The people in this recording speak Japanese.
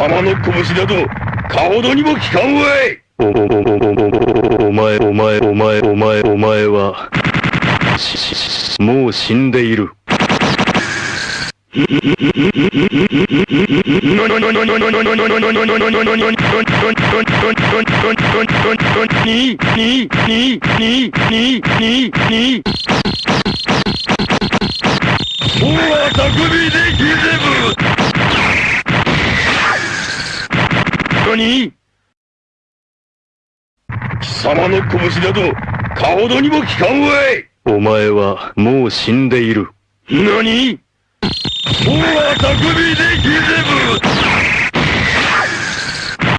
様の拳など、かほどにも効かんわいお、お、お、お、お、お前、お前、お前、お前、お前は、し、し、しもう死んでいる。に、に、に、に、に、に、に。もうは匠でギゼブ何？貴様の拳など、かほどにも効かんわい。お前はもう死んでいる。何？もうは匠でギゼブ